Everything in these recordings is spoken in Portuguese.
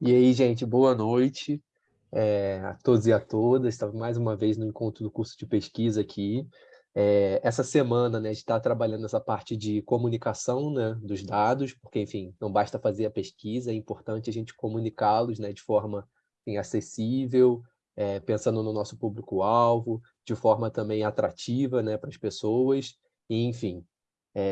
E aí, gente, boa noite é, a todos e a todas. Estava mais uma vez no encontro do curso de pesquisa aqui. É, essa semana, né, a gente está trabalhando essa parte de comunicação né, dos dados, porque, enfim, não basta fazer a pesquisa, é importante a gente comunicá-los né, de forma enfim, acessível, é, pensando no nosso público-alvo, de forma também atrativa né, para as pessoas, e, enfim.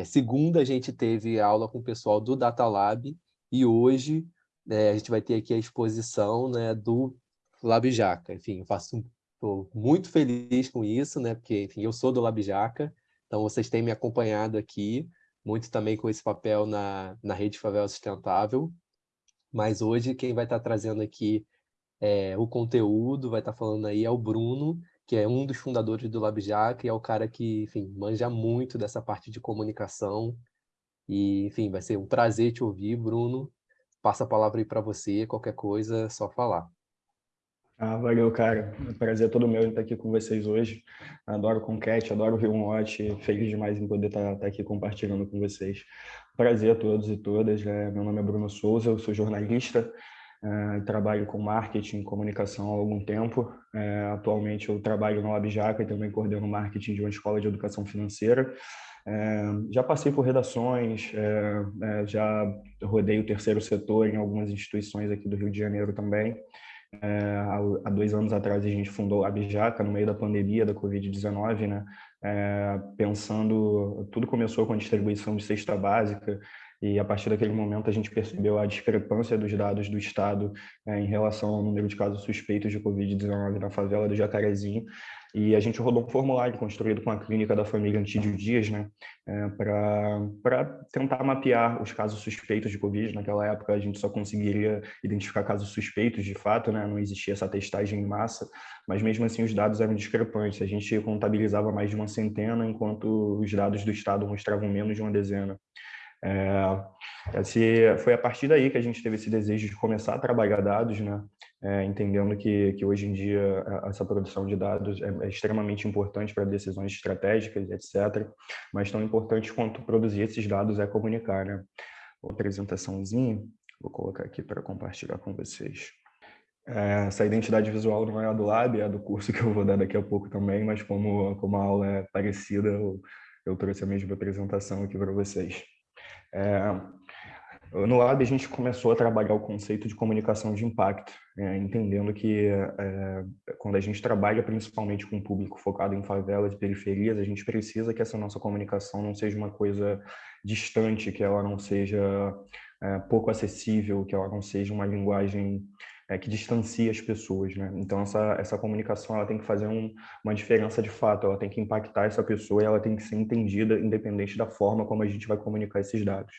Segunda, a gente teve aula com o pessoal do Data Lab, e hoje é, a gente vai ter aqui a exposição né, do Labjaca. Enfim, faço estou muito feliz com isso, né? Porque, enfim, eu sou do Labjaca, então vocês têm me acompanhado aqui, muito também com esse papel na, na Rede Favela Sustentável. Mas hoje quem vai estar trazendo aqui é, o conteúdo, vai estar falando aí é o Bruno, que é um dos fundadores do Labjaca e é o cara que, enfim, manja muito dessa parte de comunicação. E, enfim, vai ser um prazer te ouvir, Bruno passa a palavra aí para você, qualquer coisa, é só falar. Ah, valeu, cara. Prazer todo meu estar aqui com vocês hoje. Adoro Conquete, adoro Rio Watch. Feliz demais em poder estar, estar, aqui compartilhando com vocês. Prazer a todos e todas. É, meu nome é Bruno Souza, eu sou jornalista, é, trabalho com marketing e comunicação há algum tempo. É, atualmente eu trabalho no Labjaca e também coordeno marketing de uma escola de educação financeira. É, já passei por redações, é, é, já rodei o terceiro setor em algumas instituições aqui do Rio de Janeiro também. É, há, dois anos atrás a gente fundou a Bijaca no meio da pandemia da Covid-19, né? É, pensando, tudo começou com a distribuição de cesta básica e a partir daquele momento a gente percebeu a discrepância dos dados do Estado é, em relação ao número de casos suspeitos de Covid-19 na favela do Jacarezinho e a gente rodou um formulário construído com a clínica da família Antídio Dias, né, é, para tentar mapear os casos suspeitos de Covid. Naquela época a gente só conseguiria identificar casos suspeitos de fato, né, não existia essa testagem em massa, mas mesmo assim os dados eram discrepantes. A gente contabilizava mais de uma centena, enquanto os dados do Estado mostravam menos de uma dezena. É, esse, foi a partir daí que a gente teve esse desejo de começar a trabalhar dados, né? É, entendendo que, que hoje em dia essa produção de dados é, é extremamente importante para decisões estratégicas, etc. Mas tão importante quanto produzir esses dados é comunicar, né? Uma apresentaçãozinha, vou colocar aqui para compartilhar com vocês. É, essa identidade visual não é a do Lab, é a do curso que eu vou dar daqui a pouco também, mas como, como a aula é parecida, eu, eu trouxe a mesma apresentação aqui para vocês. É, no Lab, a gente começou a trabalhar o conceito de comunicação de impacto, é, entendendo que é, quando a gente trabalha principalmente com público focado em favelas e periferias, a gente precisa que essa nossa comunicação não seja uma coisa distante, que ela não seja é, pouco acessível, que ela não seja uma linguagem é, que distancie as pessoas, né? Então essa essa comunicação ela tem que fazer um, uma diferença de fato, ela tem que impactar essa pessoa e ela tem que ser entendida independente da forma como a gente vai comunicar esses dados.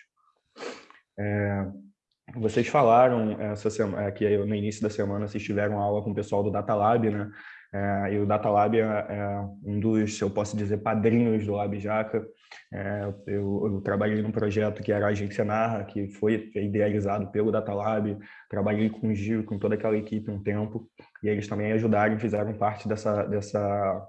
É, vocês falaram essa semana, é, que no início da semana vocês tiveram aula com o pessoal do Data Lab, né? É, e o Data Lab é, é, um dos, eu posso dizer, padrinhos do Lab Jaca. É, eu, eu, trabalhei num projeto que era a Agência Narra, que foi idealizado pelo Data Lab. Trabalhei com o Gil, com toda aquela equipe um tempo. E eles também ajudaram fizeram parte dessa, dessa,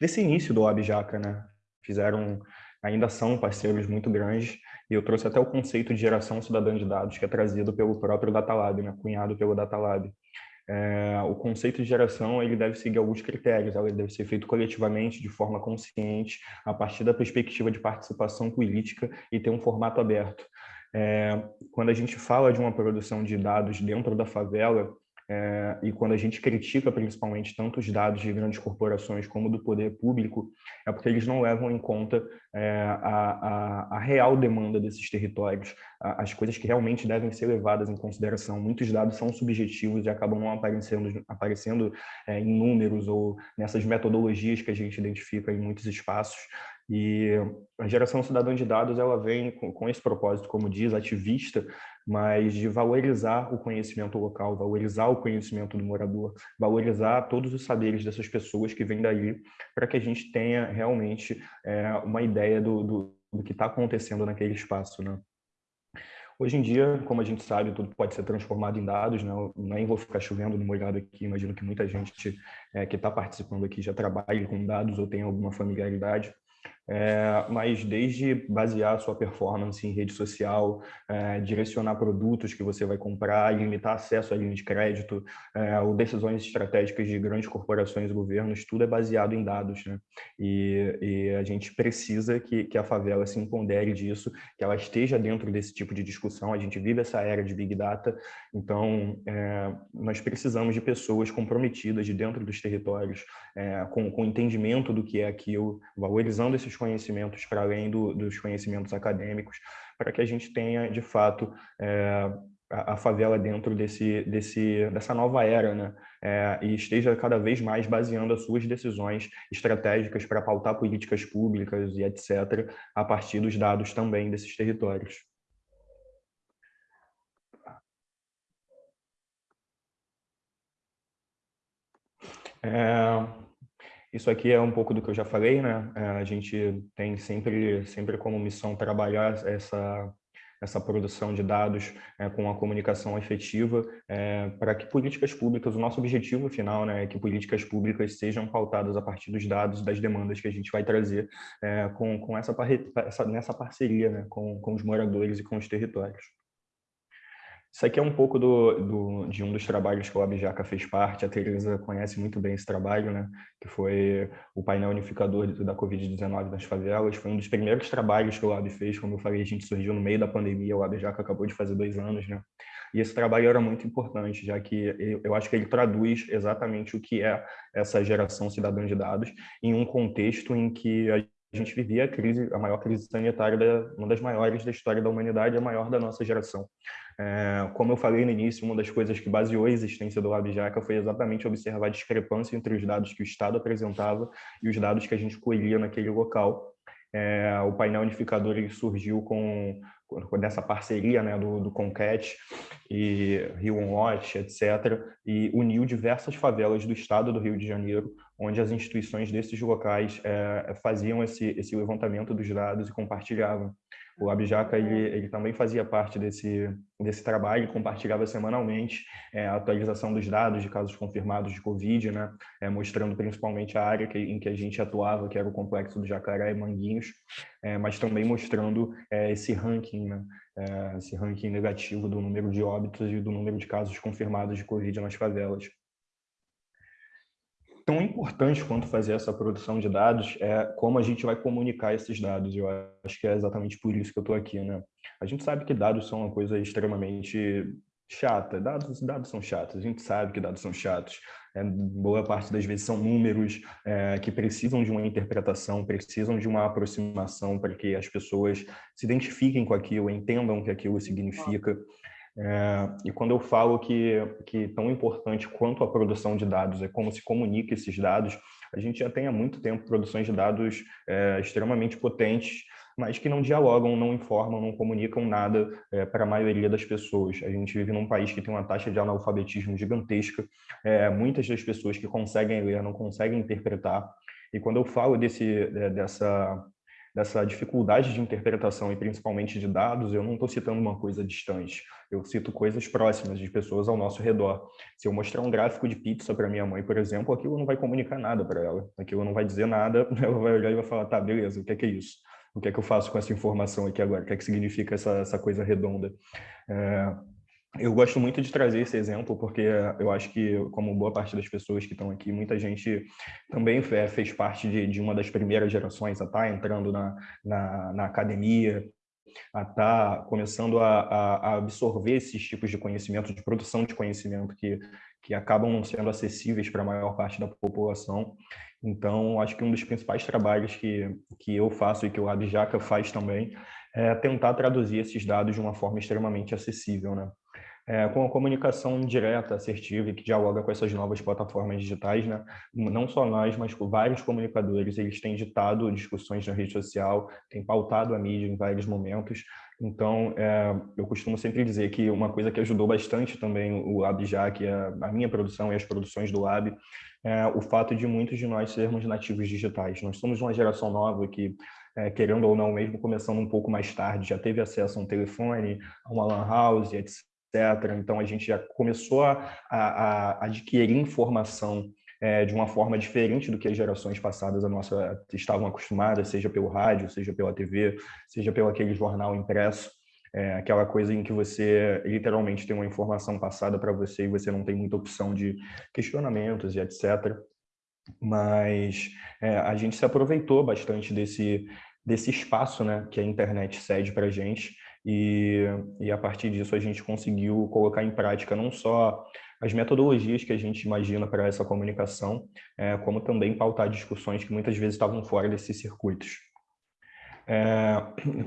desse início do Lab Jaca, né? Fizeram, ainda são parceiros muito grandes. E eu trouxe até o conceito de geração cidadã de dados, que é trazido pelo próprio Data Lab, né? cunhado pelo Data Lab é, o conceito de geração ele deve seguir alguns critérios, ele deve ser feito coletivamente, de forma consciente, a partir da perspectiva de participação política e ter um formato aberto. É, quando a gente fala de uma produção de dados dentro da favela, é, e quando a gente critica principalmente tanto os dados de grandes corporações como do poder público, é porque eles não levam em conta é, a, a, a, real demanda desses territórios, a, as coisas que realmente devem ser levadas em consideração. Muitos dados são subjetivos e acabam não aparecendo, aparecendo é, em números ou nessas metodologias que a gente identifica em muitos espaços. E a geração cidadã de dados ela vem com, com, esse propósito, como diz, ativista, mas de valorizar o conhecimento local, valorizar o conhecimento do morador, valorizar todos os saberes dessas pessoas que vêm daí, para que a gente tenha realmente é, uma ideia do, do, do que está acontecendo naquele espaço. Né? Hoje em dia, como a gente sabe, tudo pode ser transformado em dados, né? Nem vou ficar chovendo no molhado aqui, imagino que muita gente é, que está participando aqui já trabalha com dados ou tem alguma familiaridade. É, mas desde basear sua performance em rede social, é, direcionar produtos que você vai comprar, limitar acesso à linha de crédito, é, ou decisões estratégicas de grandes corporações e governos, tudo é baseado em dados. Né? E, e a gente precisa que, que a favela se empodere disso, que ela esteja dentro desse tipo de discussão. A gente vive essa era de Big Data, então é, nós precisamos de pessoas comprometidas de dentro dos territórios, é, com, com entendimento do que é aquilo, valorizando esses conhecimentos para além do, dos conhecimentos acadêmicos, para que a gente tenha, de fato, é, a, a, favela dentro desse, desse, dessa nova era, né? É, e esteja cada vez mais baseando as suas decisões estratégicas para pautar políticas públicas e etc., a partir dos dados também desses territórios. É, isso aqui é um pouco do que eu já falei, né? É, a gente tem sempre, sempre como missão trabalhar essa, essa produção de dados é, com a comunicação efetiva é, para que políticas públicas, o nosso objetivo final né, é que políticas públicas sejam pautadas a partir dos dados, das demandas que a gente vai trazer é, com, com essa, essa, nessa parceria né, com, com os moradores e com os territórios. Isso aqui é um pouco do, do, de um dos trabalhos que o Abjaca fez parte. A Teresa conhece muito bem esse trabalho, né? que foi o painel unificador da Covid-19 nas favelas. Foi um dos primeiros trabalhos que o Lab fez. Como eu falei, a gente surgiu no meio da pandemia, o Abjaca acabou de fazer dois anos. Né? E esse trabalho era muito importante, já que eu acho que ele traduz exatamente o que é essa geração cidadã de dados em um contexto em que a gente vivia a crise, a maior crise sanitária, uma das maiores da história da humanidade, a maior da nossa geração. É, como eu falei no início, uma das coisas que baseou a existência do LabJaca foi exatamente observar a discrepância entre os dados que o Estado apresentava e os dados que a gente colhia naquele local. É, o painel unificador ele surgiu com, dessa parceria né, do, do Concat e Rio On Watch, etc., e uniu diversas favelas do estado do Rio de Janeiro, onde as instituições desses locais é, faziam esse, esse levantamento dos dados e compartilhavam. O Abjaca ele, ele também fazia parte desse, desse trabalho, compartilhava semanalmente é, a atualização dos dados de casos confirmados de Covid, né, é, mostrando principalmente a área que, em que a gente atuava, que era o complexo do Jacaré e Manguinhos, é, mas também mostrando é, esse ranking, né, é, esse ranking negativo do número de óbitos e do número de casos confirmados de Covid nas favelas tão importante quanto fazer essa produção de dados é como a gente vai comunicar esses dados. Eu acho que é exatamente por isso que eu estou aqui, né? A gente sabe que dados são uma coisa extremamente chata. Dados, dados são chatos. A gente sabe que dados são chatos. É, boa parte das vezes são números é, que precisam de uma interpretação, precisam de uma aproximação para que as pessoas se identifiquem com aquilo, entendam o que aquilo significa. É, e quando eu falo que, que tão importante quanto a produção de dados é como se comunica esses dados, a gente já tem há muito tempo produções de dados é, extremamente potentes, mas que não dialogam, não informam, não comunicam nada é, para a maioria das pessoas. A gente vive num país que tem uma taxa de analfabetismo gigantesca, é, muitas das pessoas que conseguem ler não conseguem interpretar, e quando eu falo desse, é, dessa dessa dificuldade de interpretação e principalmente de dados, eu não estou citando uma coisa distante, eu cito coisas próximas de pessoas ao nosso redor. Se eu mostrar um gráfico de pizza para minha mãe, por exemplo, aquilo não vai comunicar nada para ela, aquilo não vai dizer nada, ela vai olhar e vai falar, tá, beleza, o que é, que é isso? O que é que eu faço com essa informação aqui agora? O que é que significa essa, essa coisa redonda? É, eu gosto muito de trazer esse exemplo porque eu acho que, como boa parte das pessoas que estão aqui, muita gente também fez parte de, de uma das primeiras gerações a estar tá entrando na, na, na academia, a estar tá começando a, a, absorver esses tipos de conhecimento, de produção de conhecimento que, que acabam sendo acessíveis para a maior parte da população. Então, acho que um dos principais trabalhos que, que eu faço e que o Abjaca faz também é tentar traduzir esses dados de uma forma extremamente acessível, né? É, com a comunicação direta, assertiva e que dialoga com essas novas plataformas digitais, né? não só nós, mas vários comunicadores, eles têm ditado discussões na rede social, têm pautado a mídia em vários momentos, então, é, eu costumo sempre dizer que uma coisa que ajudou bastante também o Lab já, que é a minha produção e as produções do Lab, é o fato de muitos de nós sermos nativos digitais. Nós somos uma geração nova que, é, querendo ou não, mesmo começando um pouco mais tarde, já teve acesso a um telefone, a uma lan house, etc. Então, a gente já começou a, a, a adquirir informação é, de uma forma diferente do que as gerações passadas a nossa estavam acostumadas, seja pelo rádio, seja pela TV, seja pelo aquele jornal impresso. É aquela coisa em que você literalmente tem uma informação passada para você e você não tem muita opção de questionamentos e etc. Mas é, a gente se aproveitou bastante desse, desse espaço né, que a internet cede para a gente e, e a partir disso a gente conseguiu colocar em prática não só as metodologias que a gente imagina para essa comunicação, é, como também pautar discussões que muitas vezes estavam fora desses circuitos. É,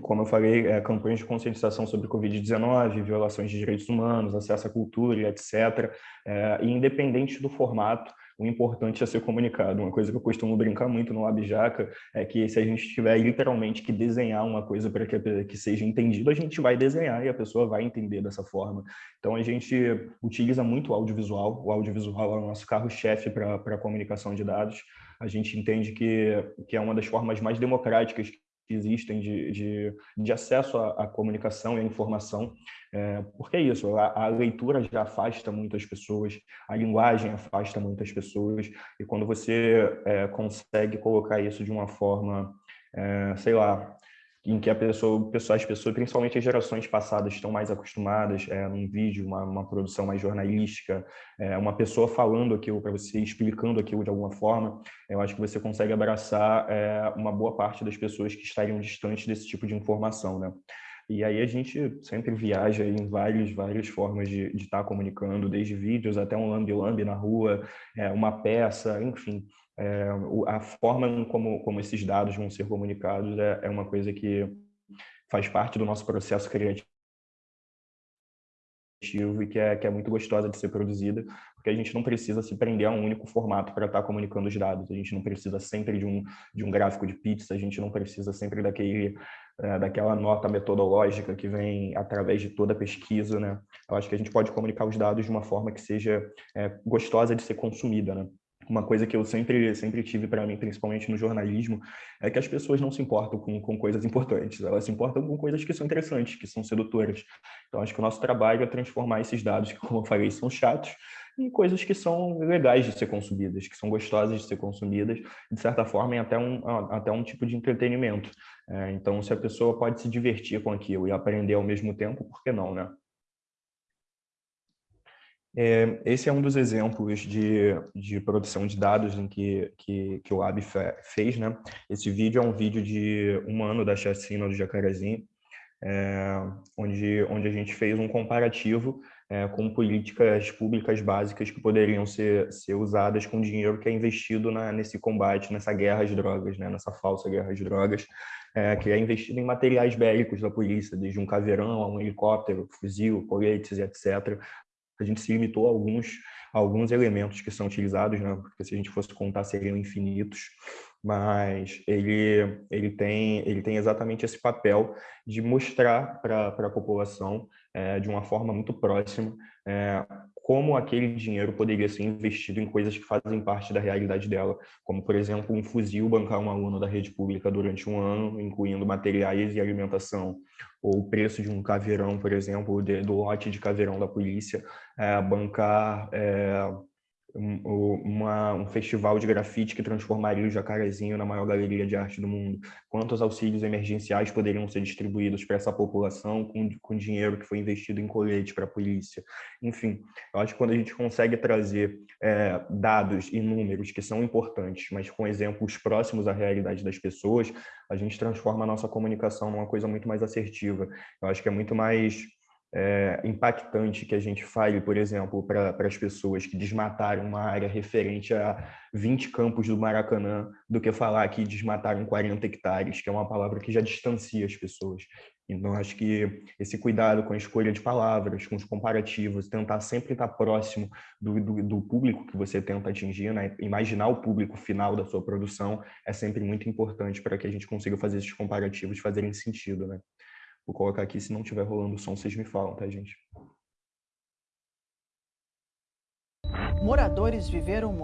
como eu falei, é, campanhas de conscientização sobre Covid-19, violações de direitos humanos, acesso à cultura, etc. É, e independente do formato, o importante é ser comunicado. Uma coisa que eu costumo brincar muito no Abjaca é que se a gente tiver literalmente que desenhar uma coisa para que, que seja entendido, a gente vai desenhar e a pessoa vai entender dessa forma. Então, a gente utiliza muito o audiovisual. O audiovisual é o nosso carro-chefe para a comunicação de dados. A gente entende que, que é uma das formas mais democráticas existem de, de, de acesso à, à, comunicação e à informação, é, porque é isso, a, a, leitura já afasta muitas pessoas, a linguagem afasta muitas pessoas, e quando você é, consegue colocar isso de uma forma, é, sei lá, em que a pessoa, as pessoas, principalmente as gerações passadas, estão mais acostumadas é, num vídeo, uma, uma produção mais jornalística, é, uma pessoa falando aquilo para você, explicando aquilo de alguma forma, eu acho que você consegue abraçar é, uma boa parte das pessoas que estariam distantes desse tipo de informação, né? E aí a gente sempre viaja em várias, várias formas de estar tá comunicando, desde vídeos até um lambi-lambi na rua, é, uma peça, enfim é, a forma como, como esses dados vão ser comunicados é, é uma coisa que faz parte do nosso processo criativo e que é, que é muito gostosa de ser produzida, porque a gente não precisa se prender a um único formato para estar tá comunicando os dados, a gente não precisa sempre de um, de um gráfico de pizza, a gente não precisa sempre daquele, é, daquela nota metodológica que vem através de toda a pesquisa, né? Eu acho que a gente pode comunicar os dados de uma forma que seja é, gostosa de ser consumida, né? Uma coisa que eu sempre sempre tive para mim, principalmente no jornalismo, é que as pessoas não se importam com, com coisas importantes, elas se importam com coisas que são interessantes, que são sedutoras. Então, acho que o nosso trabalho é transformar esses dados, que, como eu falei, são chatos, em coisas que são legais de ser consumidas, que são gostosas de ser consumidas, de certa forma, em até um, até um tipo de entretenimento. É, então, se a pessoa pode se divertir com aquilo e aprender ao mesmo tempo, por que não, né? É, esse é um dos exemplos de, de produção de dados em que, que, que o Lab fez. Né? Esse vídeo é um vídeo de um ano da chacina do Jacarezinho, é, onde, onde a gente fez um comparativo é, com políticas públicas básicas que poderiam ser, ser usadas com dinheiro que é investido na, nesse combate, nessa guerra às drogas, né? nessa falsa guerra às drogas, é, que é investido em materiais bélicos da polícia, desde um caveirão a um helicóptero, fuzil, coletes etc., a gente se limitou a alguns, a alguns elementos que são utilizados, né? porque se a gente fosse contar seriam infinitos, mas ele, ele, tem, ele tem exatamente esse papel de mostrar para a população, é, de uma forma muito próxima, é, como aquele dinheiro poderia ser investido em coisas que fazem parte da realidade dela, como, por exemplo, um fuzil bancar um aluno da rede pública durante um ano, incluindo materiais e alimentação, ou o preço de um caveirão, por exemplo, de, do lote de caveirão da polícia, é, bancar é, uma, um festival de grafite que transformaria o Jacarezinho na maior galeria de arte do mundo? Quantos auxílios emergenciais poderiam ser distribuídos para essa população com, com dinheiro que foi investido em colete para a polícia? Enfim, eu acho que quando a gente consegue trazer é, dados e números que são importantes, mas com exemplos próximos à realidade das pessoas, a gente transforma a nossa comunicação numa coisa muito mais assertiva. Eu acho que é muito mais é, impactante que a gente fale, por exemplo, para as pessoas que desmataram uma área referente a 20 campos do Maracanã, do que falar que desmataram 40 hectares, que é uma palavra que já distancia as pessoas. Então, acho que esse cuidado com a escolha de palavras, com os comparativos, tentar sempre estar próximo do, do, do público que você tenta atingir, né? imaginar o público final da sua produção, é sempre muito importante para que a gente consiga fazer esses comparativos fazerem sentido. Né? Vou colocar aqui, se não estiver rolando o som, vocês me falam, tá, gente? Moradores viveram...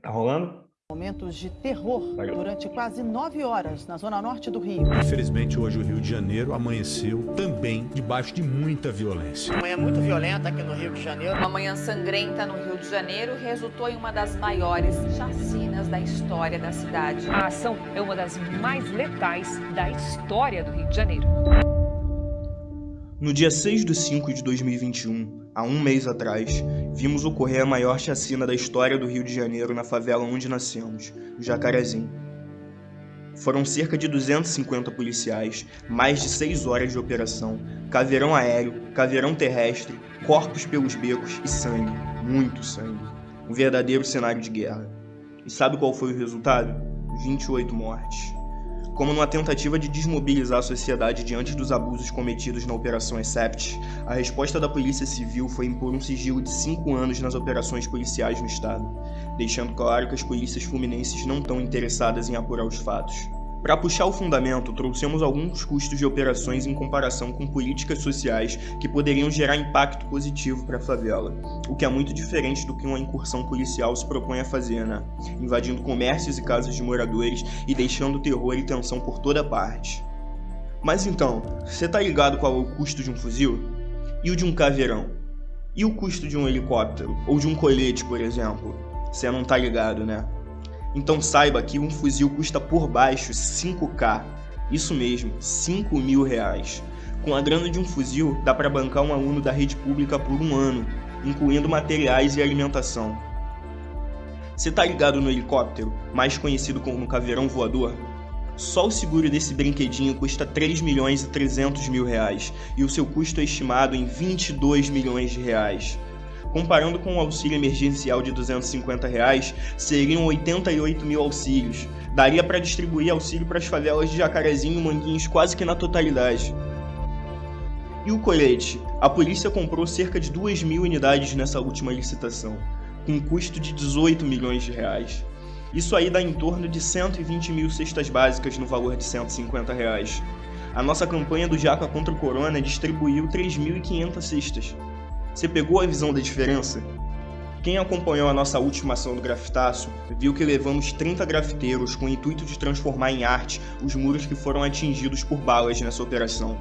Tá rolando? Momentos de terror durante quase nove horas na zona norte do Rio. Infelizmente, hoje o Rio de Janeiro amanheceu também debaixo de muita violência. Uma manhã muito violenta aqui no Rio de Janeiro. Uma manhã sangrenta no Rio de Janeiro resultou em uma das maiores chacinas da história da cidade. A ação é uma das mais letais da história do Rio de Janeiro. No dia 6 de 5 de 2021, há um mês atrás, vimos ocorrer a maior chacina da história do Rio de Janeiro na favela onde nascemos, o Jacarezinho. Foram cerca de 250 policiais, mais de 6 horas de operação, caveirão aéreo, caveirão terrestre, corpos pelos becos e sangue, muito sangue. Um verdadeiro cenário de guerra. E sabe qual foi o resultado? 28 mortes como numa tentativa de desmobilizar a sociedade diante dos abusos cometidos na Operação Except, a resposta da Polícia Civil foi impor um sigilo de cinco anos nas operações policiais no estado, deixando claro que as polícias fluminenses não estão interessadas em apurar os fatos. Para puxar o fundamento, trouxemos alguns custos de operações em comparação com políticas sociais que poderiam gerar impacto positivo para a favela, o que é muito diferente do que uma incursão policial se propõe a fazer, né? Invadindo comércios e casas de moradores e deixando terror e tensão por toda parte. Mas então, você tá ligado qual é o custo de um fuzil? E o de um caveirão? E o custo de um helicóptero? Ou de um colete, por exemplo? Você não tá ligado, né? Então saiba que um fuzil custa por baixo 5k. Isso mesmo, 5 mil reais. Com a grana de um fuzil, dá para bancar um aluno da rede pública por um ano, incluindo materiais e alimentação. Você tá ligado no helicóptero, mais conhecido como caveirão voador? Só o seguro desse brinquedinho custa 3 milhões e 300 mil reais, e o seu custo é estimado em 22 milhões de reais. Comparando com o auxílio emergencial de 250 reais, seriam 88 mil auxílios. Daria para distribuir auxílio para as favelas de Jacarezinho e Manguinhos quase que na totalidade. E o colete? A polícia comprou cerca de 2 mil unidades nessa última licitação, com custo de 18 milhões de reais. Isso aí dá em torno de 120 mil cestas básicas no valor de 150 reais. A nossa campanha do Jaca contra o Corona distribuiu 3.500 cestas. Você pegou a visão da diferença? Quem acompanhou a nossa última ação do grafitaço viu que levamos 30 grafiteiros com o intuito de transformar em arte os muros que foram atingidos por balas nessa operação.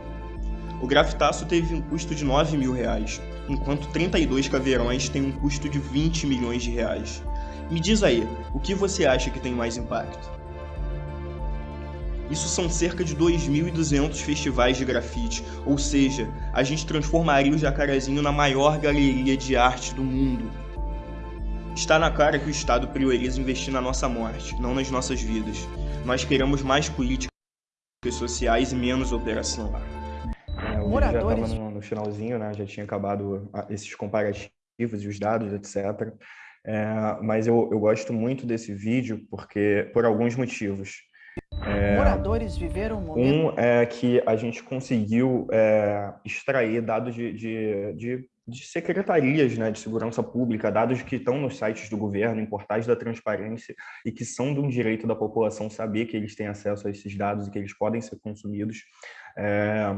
O grafitaço teve um custo de 9 mil reais, enquanto 32 caveirões têm um custo de 20 milhões de reais. Me diz aí, o que você acha que tem mais impacto? Isso são cerca de 2.200 festivais de grafite, ou seja, a gente transformaria o Jacarezinho na maior galeria de arte do mundo. Está na cara que o Estado prioriza investir na nossa morte, não nas nossas vidas. Nós queremos mais políticas sociais e menos operação. É, o Moradores... já estava no, no, finalzinho, né? já tinha acabado esses comparativos e os dados, etc. É, mas eu, eu gosto muito desse vídeo porque por alguns motivos. É, Moradores viveram um momento... Um é que a gente conseguiu é, extrair dados de, de, de, de, secretarias né, de segurança pública, dados que estão nos sites do governo, em portais da transparência, e que são de um direito da população saber que eles têm acesso a esses dados e que eles podem ser consumidos. É,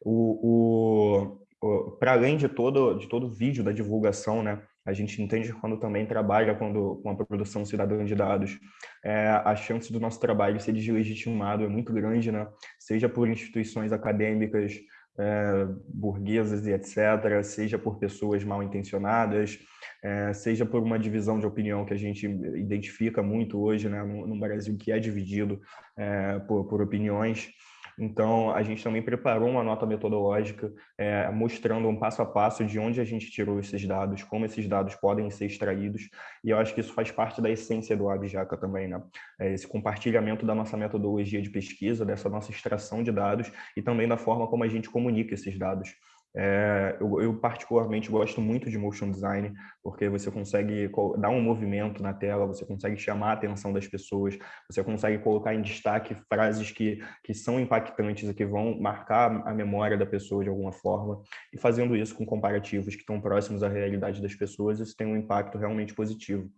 o, o, para além de todo, de todo o vídeo da divulgação, né, a gente entende quando também trabalha quando, com a produção cidadã de dados, é, a chance do nosso trabalho ser deslegitimado é muito grande, né? seja por instituições acadêmicas, é, burguesas e etc., seja por pessoas mal intencionadas, é, seja por uma divisão de opinião que a gente identifica muito hoje né, no, no Brasil, que é dividido é, por, por opiniões. Então, a gente também preparou uma nota metodológica é, mostrando um passo a passo de onde a gente tirou esses dados, como esses dados podem ser extraídos, e eu acho que isso faz parte da essência do Abjaca também, né? É esse compartilhamento da nossa metodologia de pesquisa, dessa nossa extração de dados e também da forma como a gente comunica esses dados. É, eu, eu, particularmente gosto muito de motion design, porque você consegue dar um movimento na tela, você consegue chamar a atenção das pessoas, você consegue colocar em destaque frases que, que são impactantes e que vão marcar a memória da pessoa de alguma forma, e fazendo isso com comparativos que estão próximos à realidade das pessoas, isso tem um impacto realmente positivo.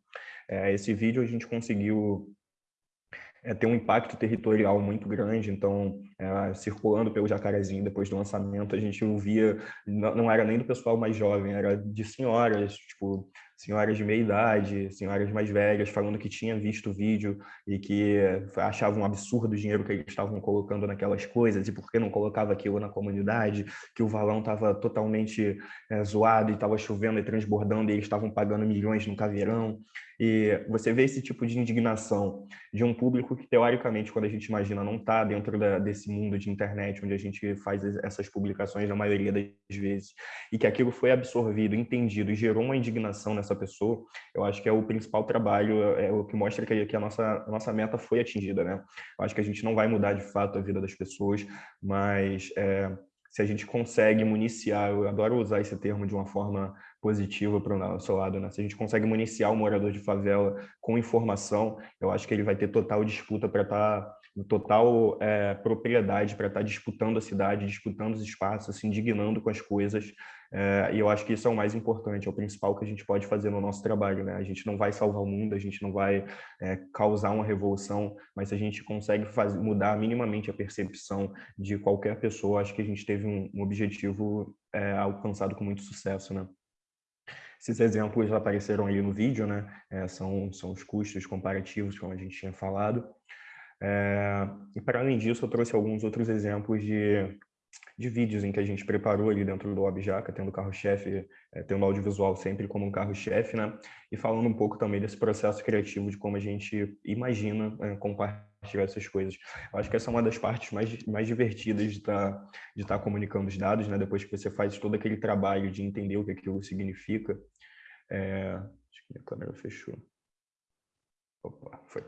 É, esse vídeo a gente conseguiu é, tem um impacto territorial muito grande, então, é, circulando pelo Jacarezinho depois do lançamento, a gente ouvia, não, não, era nem do pessoal mais jovem, era de senhoras, tipo, senhoras de meia idade, senhoras mais velhas, falando que tinha visto o vídeo e que achavam um absurdo o dinheiro que eles estavam colocando naquelas coisas e por que não colocava aquilo na comunidade, que o valão estava totalmente é, zoado e estava chovendo e transbordando e eles estavam pagando milhões no caveirão. E você vê esse tipo de indignação de um público que, teoricamente, quando a gente imagina, não está dentro da, desse mundo de internet, onde a gente faz essas publicações na maioria das vezes, e que aquilo foi absorvido, entendido e gerou uma indignação nessa pessoa, eu acho que é o principal trabalho, é o que mostra que, que a, nossa, a nossa meta foi atingida, né? Eu acho que a gente não vai mudar, de fato, a vida das pessoas, mas... É, se a gente consegue municiar, eu adoro usar esse termo de uma forma positiva para o nosso lado, né? Se a gente consegue municiar o morador de favela com informação, eu acho que ele vai ter total disputa para estar, tá, total é, propriedade para estar tá disputando a cidade, disputando os espaços, se indignando com as coisas. É, e eu acho que isso é o mais importante, é o principal que a gente pode fazer no nosso trabalho, né? A gente não vai salvar o mundo, a gente não vai é, causar uma revolução, mas se a gente consegue fazer, mudar minimamente a percepção de qualquer pessoa, acho que a gente teve um, um objetivo é, alcançado com muito sucesso, né? Esses exemplos apareceram ali no vídeo, né? É, são, são os custos comparativos, como a gente tinha falado. É, e para além disso, eu trouxe alguns outros exemplos de, de vídeos em que a gente preparou ali dentro do Objaca, tendo carro-chefe, é, tendo audiovisual sempre como um carro-chefe, né? E falando um pouco também desse processo criativo, de como a gente imagina é, compartilhar essas coisas. Eu acho que essa é uma das partes mais, mais divertidas de estar tá, de tá comunicando os dados, né? Depois que você faz todo aquele trabalho de entender o que aquilo significa. É... Acho que minha câmera fechou. Opa, foi.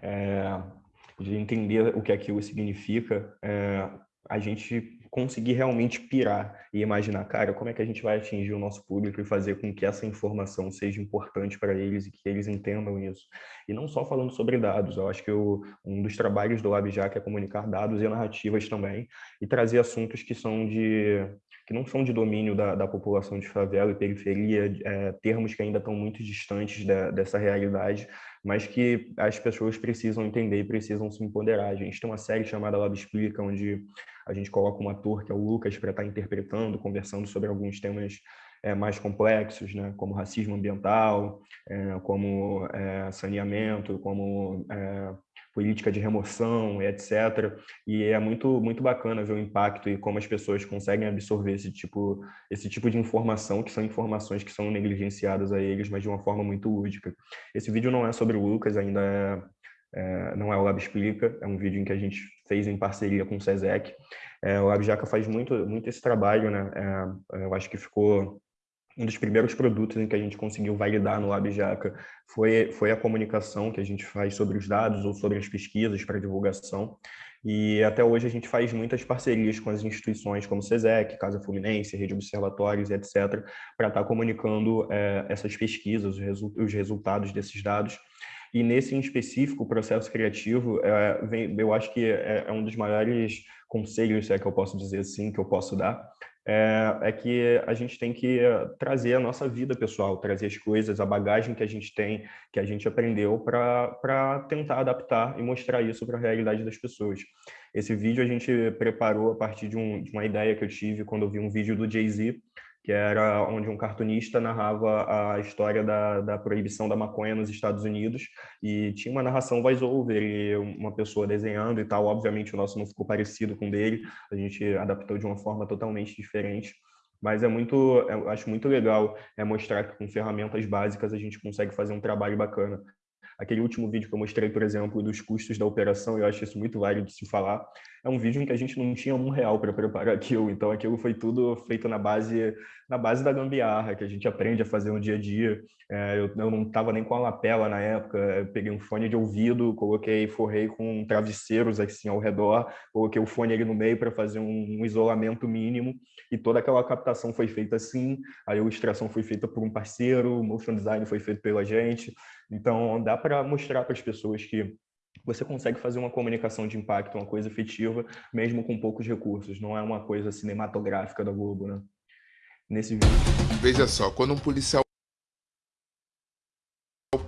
É... De entender o que aquilo significa, é... a gente conseguir realmente pirar e imaginar, cara, como é que a gente vai atingir o nosso público e fazer com que essa informação seja importante para eles e que eles entendam isso. E não só falando sobre dados, eu acho que um dos trabalhos do LabJack é comunicar dados e narrativas também e trazer assuntos que são de que não são de domínio da, da população de favela e periferia, é, termos que ainda estão muito distantes da, dessa realidade, mas que as pessoas precisam entender e precisam se empoderar. A gente tem uma série chamada Lab Explica, onde a gente coloca um ator, que é o Lucas, para estar tá interpretando, conversando sobre alguns temas é, mais complexos, né, como racismo ambiental, é, como é, saneamento, como é, política de remoção, etc. E é muito muito bacana ver o impacto e como as pessoas conseguem absorver esse tipo esse tipo de informação, que são informações que são negligenciadas a eles, mas de uma forma muito lúdica. Esse vídeo não é sobre o Lucas, ainda é, é, não é o Lab Explica, é um vídeo em que a gente fez em parceria com o SESEC. É, o Lab Jaca faz muito, muito esse trabalho, né? É, eu acho que ficou um dos primeiros produtos em que a gente conseguiu validar no LabJaca foi, foi a comunicação que a gente faz sobre os dados ou sobre as pesquisas para divulgação. E até hoje a gente faz muitas parcerias com as instituições como SESEC, Casa Fluminense, Rede Observatórios, etc., para estar tá comunicando é, essas pesquisas, os, resu os resultados desses dados. E nesse em específico, o processo criativo, é, vem, eu acho que é, é um dos maiores conselhos, se é que eu posso dizer assim, que eu posso dar, é, é, que a gente tem que trazer a nossa vida pessoal, trazer as coisas, a bagagem que a gente tem, que a gente aprendeu para tentar adaptar e mostrar isso para a realidade das pessoas. Esse vídeo a gente preparou a partir de, um, de uma ideia que eu tive quando eu vi um vídeo do Jay-Z, que era onde um cartunista narrava a história da, da proibição da maconha nos Estados Unidos e tinha uma narração voice-over e uma pessoa desenhando e tal. Obviamente o nosso não ficou parecido com o dele, a gente adaptou de uma forma totalmente diferente. Mas é muito, eu acho muito legal é mostrar que com ferramentas básicas a gente consegue fazer um trabalho bacana. Aquele último vídeo que eu mostrei, por exemplo, dos custos da operação, eu acho isso muito válido de se falar, é um vídeo em que a gente não tinha um real para preparar aquilo, então aquilo foi tudo feito na base na base da gambiarra, que a gente aprende a fazer no dia a dia. É, eu, eu, não estava nem com a lapela na época, eu peguei um fone de ouvido, coloquei, forrei com travesseiros assim ao redor, coloquei o fone ali no meio para fazer um, um, isolamento mínimo, e toda aquela captação foi feita assim, a ilustração foi feita por um parceiro, o motion design foi feito pela gente, então dá para mostrar para as pessoas que você consegue fazer uma comunicação de impacto, uma coisa efetiva, mesmo com poucos recursos. Não é uma coisa cinematográfica da Globo, né? Nesse vídeo. Veja só, quando um policial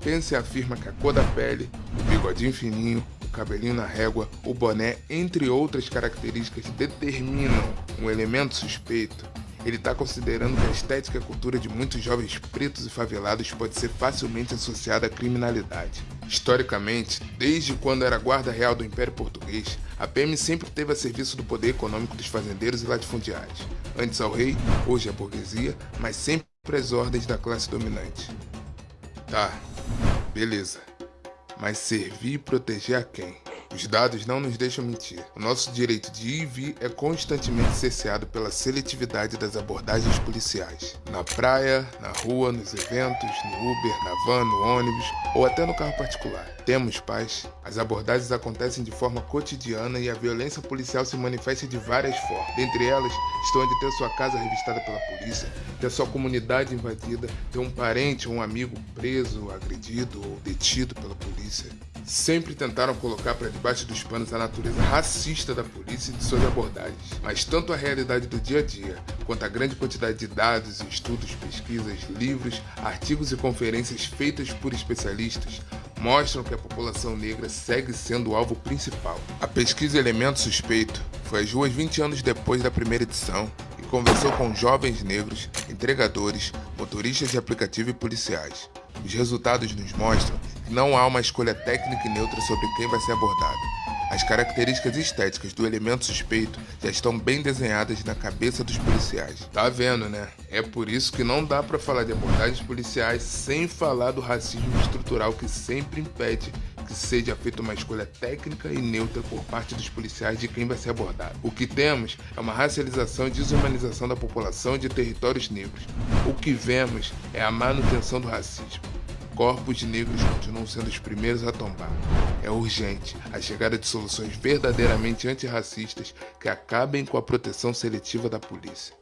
pensa e afirma que a cor da pele, o bigodinho fininho, o cabelinho na régua, o boné, entre outras características, determinam um elemento suspeito, ele está considerando que a estética e a cultura de muitos jovens pretos e favelados pode ser facilmente associada à criminalidade. Historicamente, desde quando era guarda real do Império Português, a PM sempre teve a serviço do poder econômico dos fazendeiros e latifundiários, antes ao rei, hoje à burguesia, mas sempre às ordens da classe dominante. Tá, beleza. Mas servir e proteger a quem? Os dados não nos deixam mentir. O nosso direito de ir e vir é constantemente cerceado pela seletividade das abordagens policiais. Na praia, na rua, nos eventos, no Uber, na van, no ônibus ou até no carro particular. Temos paz. As abordagens acontecem de forma cotidiana e a violência policial se manifesta de várias formas. Dentre elas estão de ter sua casa revistada pela polícia, ter sua comunidade invadida, ter um parente ou um amigo preso, agredido ou detido pela polícia sempre tentaram colocar para debaixo dos panos a natureza racista da polícia e de suas abordagens. Mas tanto a realidade do dia a dia, quanto a grande quantidade de dados, estudos, pesquisas, livros, artigos e conferências feitas por especialistas mostram que a população negra segue sendo o alvo principal. A pesquisa Elemento Suspeito foi às ruas 20 anos depois da primeira edição e conversou com jovens negros, entregadores, motoristas de aplicativo e policiais. Os resultados nos mostram não há uma escolha técnica e neutra sobre quem vai ser abordado. As características estéticas do elemento suspeito já estão bem desenhadas na cabeça dos policiais. Tá vendo, né? É por isso que não dá para falar de abordagens policiais sem falar do racismo estrutural que sempre impede que seja feita uma escolha técnica e neutra por parte dos policiais de quem vai ser abordado. O que temos é uma racialização e desumanização da população de territórios negros. O que vemos é a manutenção do racismo. Corpos negros continuam sendo os primeiros a tombar. É urgente a chegada de soluções verdadeiramente antirracistas que acabem com a proteção seletiva da polícia.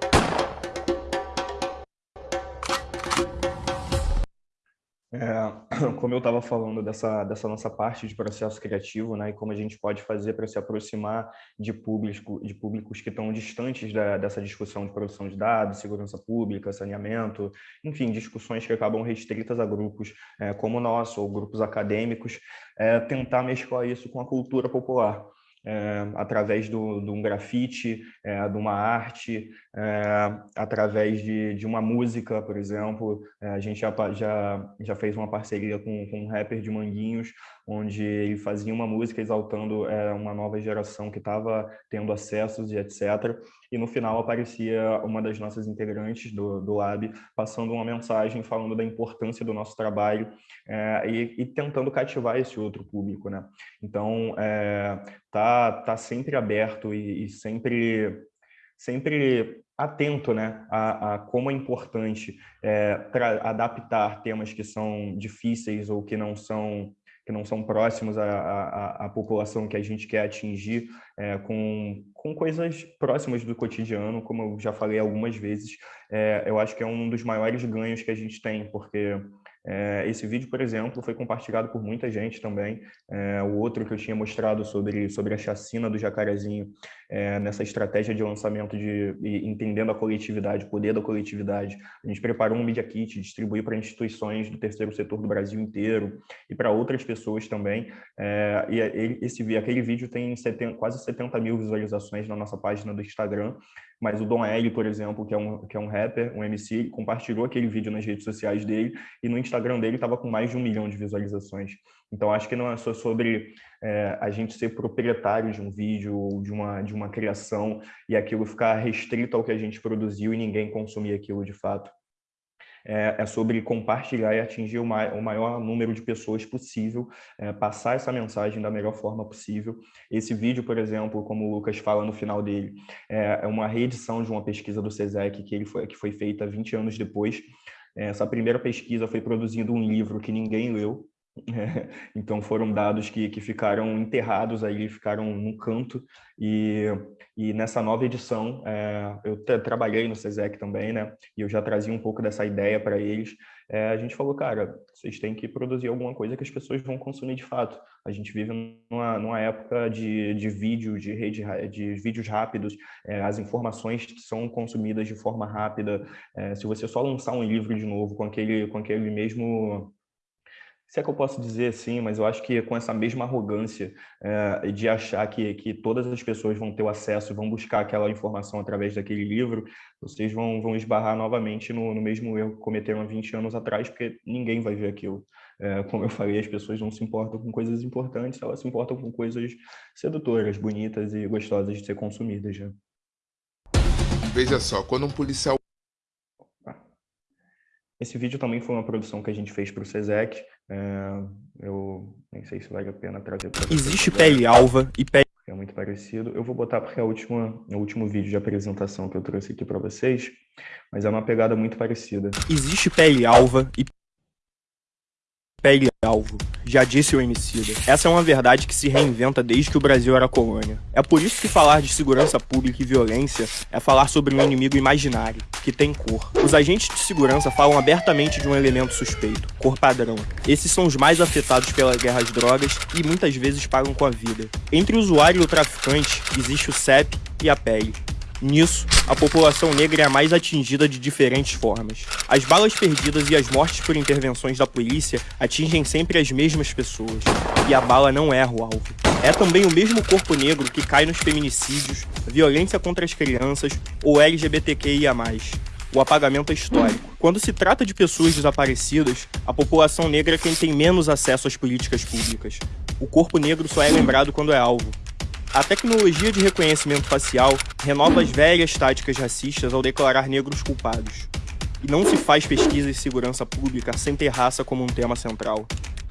É, como eu estava falando dessa, dessa nossa parte de processo criativo, né, e como a gente pode fazer para se aproximar de, público, de públicos que estão distantes da, dessa discussão de produção de dados, segurança pública, saneamento, enfim, discussões que acabam restritas a grupos é, como o nosso, ou grupos acadêmicos, é, tentar mesclar isso com a cultura popular é, através de um grafite, é, de uma arte, é, através de, de uma música, por exemplo. É, a gente já, já, já fez uma parceria com, com um rapper de Manguinhos, onde ele fazia uma música exaltando é, uma nova geração que estava tendo acessos e etc. E no final aparecia uma das nossas integrantes do, do Lab passando uma mensagem falando da importância do nosso trabalho é, e, e, tentando cativar esse outro público, né? Então, é, tá, tá sempre aberto e, e sempre sempre atento né, a, a, como é importante é, para adaptar temas que são difíceis ou que não são que não são próximos à, à, à população que a gente quer atingir, é, com, com coisas próximas do cotidiano, como eu já falei algumas vezes, é, eu acho que é um dos maiores ganhos que a gente tem, porque é, esse vídeo, por exemplo, foi compartilhado por muita gente também. É, o outro que eu tinha mostrado sobre, sobre a chacina do jacarezinho, é, nessa estratégia de lançamento de entendendo a coletividade, o poder da coletividade. A gente preparou um Media Kit, distribuiu para instituições do terceiro setor do Brasil inteiro e para outras pessoas também. É, e esse, aquele vídeo tem 70, quase 70 mil visualizações na nossa página do Instagram mas o Dom L, por exemplo, que é um, que é um rapper, um MC, compartilhou aquele vídeo nas redes sociais dele e no Instagram dele estava com mais de um milhão de visualizações. Então, acho que não é só sobre é, a gente ser proprietário de um vídeo ou de uma, de uma criação e aquilo ficar restrito ao que a gente produziu e ninguém consumir aquilo de fato é, é sobre compartilhar e atingir o, ma o, maior número de pessoas possível, é, passar essa mensagem da melhor forma possível. Esse vídeo, por exemplo, como o Lucas fala no final dele, é, é uma reedição de uma pesquisa do SESEC que, ele foi, que foi feita 20 anos depois. É, essa primeira pesquisa foi produzindo um livro que ninguém leu, então foram dados que, que ficaram enterrados aí, ficaram no canto, e, e nessa nova edição, é, eu trabalhei no SESEC também, né, e eu já trazia um pouco dessa ideia para eles, é, a gente falou, cara, vocês têm que produzir alguma coisa que as pessoas vão consumir de fato. A gente vive numa, numa época de, de vídeo, de rede, de vídeos rápidos, é, as informações são consumidas de forma rápida, é, se você só lançar um livro de novo com aquele, com aquele mesmo se é que eu posso dizer assim, mas eu acho que com essa mesma arrogância é, de achar que, que todas as pessoas vão ter o acesso, vão buscar aquela informação através daquele livro, vocês vão, vão esbarrar novamente no, no mesmo erro que cometeram há 20 anos atrás, porque ninguém vai ver aquilo. É, como eu falei, as pessoas não se importam com coisas importantes, elas se importam com coisas sedutoras, bonitas e gostosas de ser consumidas. Né? Veja só, quando um policial esse vídeo também foi uma produção que a gente fez para o SESEC. É, eu nem sei se vale a pena trazer para Existe pele alva e pele... É muito parecido. Eu vou botar porque é a última, é o último vídeo de apresentação que eu trouxe aqui para vocês, mas é uma pegada muito parecida. Existe pele alva e pele alvo, já disse o Emicida. Essa é uma verdade que se reinventa desde que o Brasil era colônia. É por isso que falar de segurança pública e violência é falar sobre um inimigo imaginário, que tem cor. Os agentes de segurança falam abertamente de um elemento suspeito, cor padrão. Esses são os mais afetados pela guerra às drogas e muitas vezes pagam com a vida. Entre o usuário e o traficante, existe o CEP e a pele. Nisso, a população negra é a mais atingida de diferentes formas. As balas perdidas e as mortes por intervenções da polícia atingem sempre as mesmas pessoas, e a bala não erra o alvo. É também o mesmo corpo negro que cai nos feminicídios, violência contra as crianças ou LGBTQIA+. O apagamento é histórico. Quando se trata de pessoas desaparecidas, a população negra é quem tem menos acesso às políticas públicas. O corpo negro só é lembrado quando é alvo, a tecnologia de reconhecimento facial renova as velhas táticas racistas ao declarar negros culpados. E não se faz pesquisa de segurança pública sem ter raça como um tema central.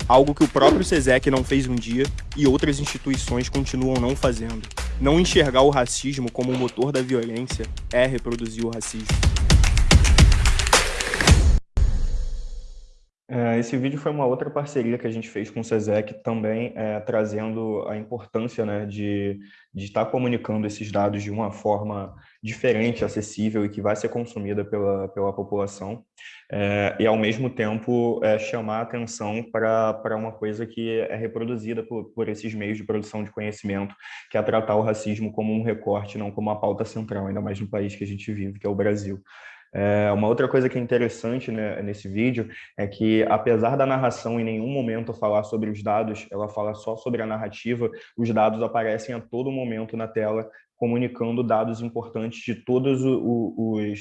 Algo que o próprio SESEC não fez um dia e outras instituições continuam não fazendo. Não enxergar o racismo como o motor da violência é reproduzir o racismo. Esse vídeo foi uma outra parceria que a gente fez com o SESEC, também é, trazendo a importância né, de, de estar comunicando esses dados de uma forma diferente, acessível e que vai ser consumida pela, pela população, é, e ao mesmo tempo é, chamar atenção para uma coisa que é reproduzida por, por esses meios de produção de conhecimento, que é tratar o racismo como um recorte, não como uma pauta central, ainda mais no país que a gente vive, que é o Brasil. É, uma outra coisa que é interessante né, nesse vídeo é que, apesar da narração em nenhum momento falar sobre os dados, ela fala só sobre a narrativa, os dados aparecem a todo momento na tela, comunicando dados importantes de todos os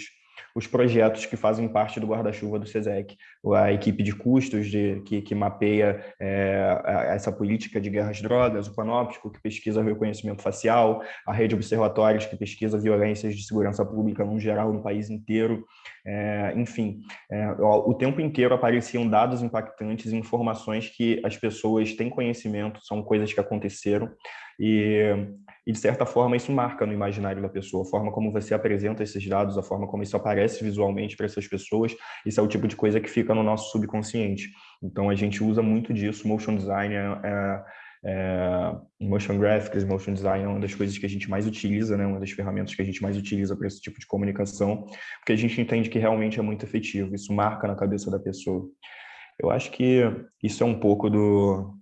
os projetos que fazem parte do guarda-chuva do SESEC, a equipe de custos de, que, que mapeia é, essa política de guerras drogas, o Panóptico, que pesquisa reconhecimento facial, a rede de observatórios, que pesquisa violências de segurança pública no geral no país inteiro, é, enfim, é, o tempo inteiro apareciam dados impactantes, informações que as pessoas têm conhecimento, são coisas que aconteceram, e, e, de certa forma, isso marca no imaginário da pessoa. A forma como você apresenta esses dados, a forma como isso aparece visualmente para essas pessoas, isso é o tipo de coisa que fica no nosso subconsciente. Então, a gente usa muito disso. Motion design é, é, é motion graphics, motion design é uma das coisas que a gente mais utiliza, né? uma das ferramentas que a gente mais utiliza para esse tipo de comunicação, porque a gente entende que realmente é muito efetivo, isso marca na cabeça da pessoa. Eu acho que isso é um pouco do,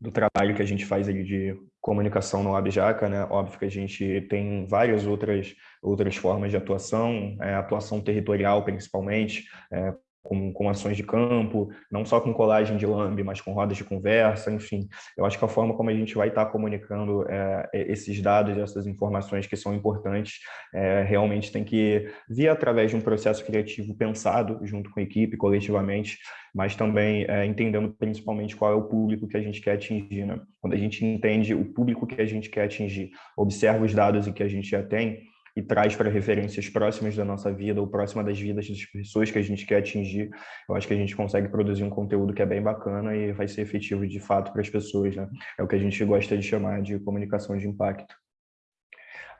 do trabalho que a gente faz ali de comunicação no Abjaca, né? Óbvio que a gente tem várias outras, outras formas de atuação, é, atuação territorial principalmente, é, com, com ações de campo, não só com colagem de lambe, mas com rodas de conversa, enfim. Eu acho que a forma como a gente vai estar comunicando é, é esses dados, essas informações que são importantes, é, realmente tem que vir através de um processo criativo pensado junto com a equipe, coletivamente, mas também é, entendendo principalmente qual é o público que a gente quer atingir. Né? Quando a gente entende o público que a gente quer atingir, observa os dados que a gente já tem, e traz para referências próximas da nossa vida ou próxima das vidas das pessoas que a gente quer atingir, eu acho que a gente consegue produzir um conteúdo que é bem bacana e vai ser efetivo de fato para as pessoas, né? É o que a gente gosta de chamar de comunicação de impacto.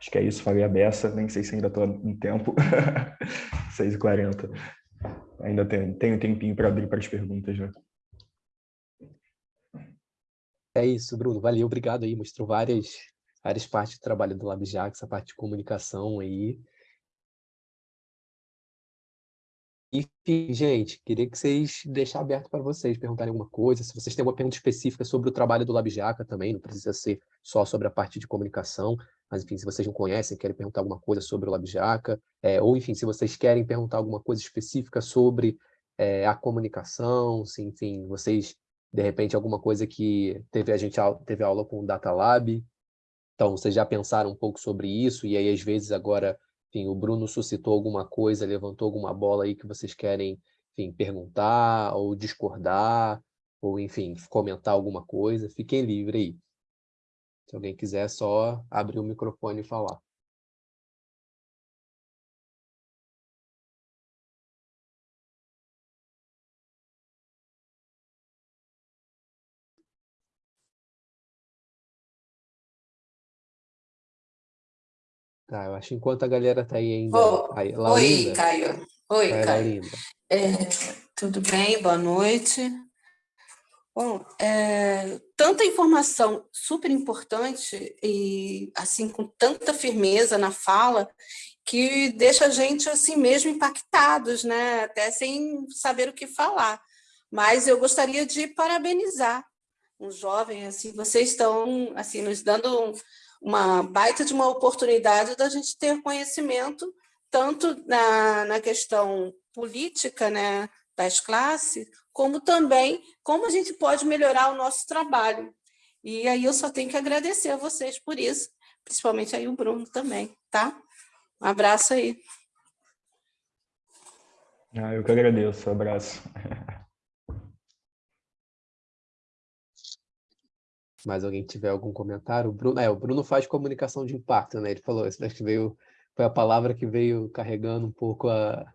Acho que é isso, falei a beça, nem sei se ainda estou em tempo, 6h40. Ainda tenho, tenho tempinho para abrir para as perguntas, né? É isso, Bruno. Valeu, obrigado aí. Mostrou várias várias partes do trabalho do LabJax, essa parte de comunicação aí. Enfim, gente, queria que vocês deixar aberto para vocês perguntarem alguma coisa. Se vocês têm alguma pergunta específica sobre o trabalho do LabJaca também, não precisa ser só sobre a parte de comunicação, mas enfim, se vocês não conhecem, querem perguntar alguma coisa sobre o LabJaca, é, ou enfim, se vocês querem perguntar alguma coisa específica sobre é, a comunicação, se, enfim, vocês, de repente, alguma coisa que teve a gente teve aula com o Data Lab, então vocês já pensaram um pouco sobre isso, e aí às vezes agora, enfim, o Bruno suscitou alguma coisa, levantou alguma bola aí que vocês querem, enfim, perguntar ou discordar, ou enfim, comentar alguma coisa, fiquem livres aí. Se alguém quiser, só abrir o microfone e falar. Tá, eu acho que enquanto a galera tá aí ainda... Oh, aí, oi, Caio. Oi, Vai, Caio. É, tudo bem? Boa noite. Bom, é, tanta informação super importante e assim com tanta firmeza na fala que deixa a gente assim mesmo impactados, né? Até sem saber o que falar. Mas eu gostaria de parabenizar um jovem assim, vocês estão assim nos dando uma baita de uma oportunidade da gente ter conhecimento tanto na, na questão política, né, das classes, como também como a gente pode melhorar o nosso trabalho. E aí eu só tenho que agradecer a vocês por isso, principalmente aí o Bruno também, tá? Um abraço aí. Ah, eu que agradeço, um abraço. Mais alguém tiver algum comentário? O Bruno, é, o Bruno faz comunicação de impacto, né? Ele falou, isso que veio, foi a palavra que veio carregando um pouco a,